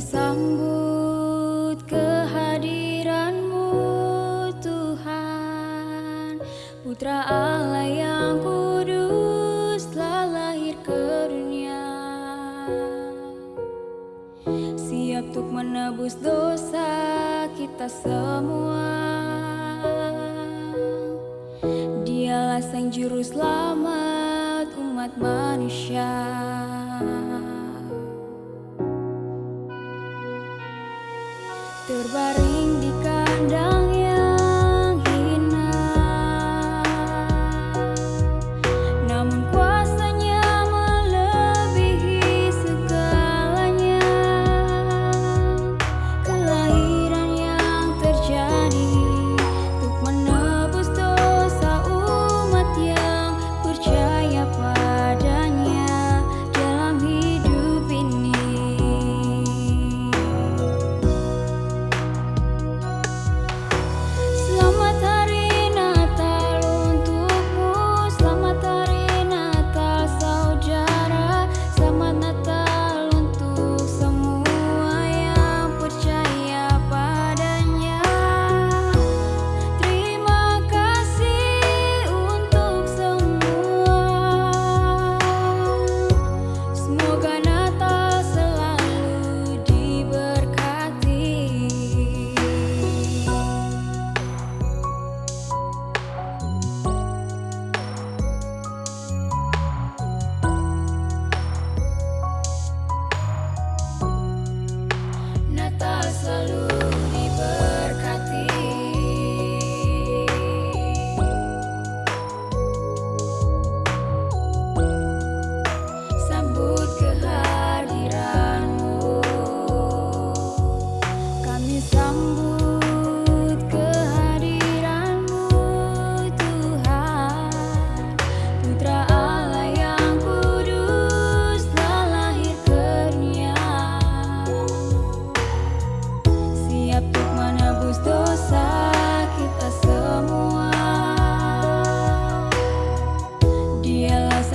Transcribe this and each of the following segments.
sambut kehadiranmu Tuhan. Putra Allah yang kudus telah lahir ke dunia. Siap untuk menebus dosa kita semua. Dialah sang juru selamat umat manusia.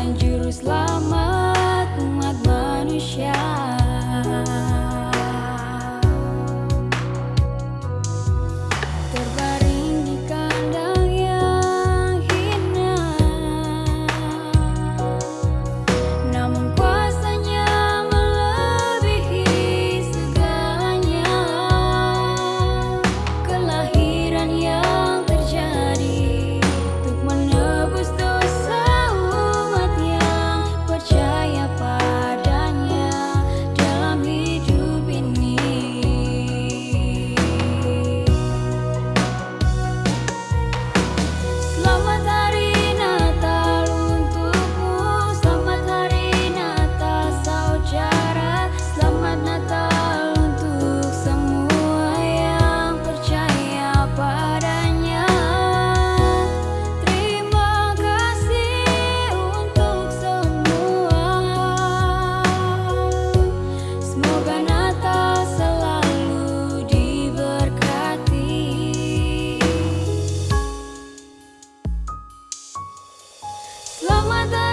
sang juru selamat umat manusia. 浪漫的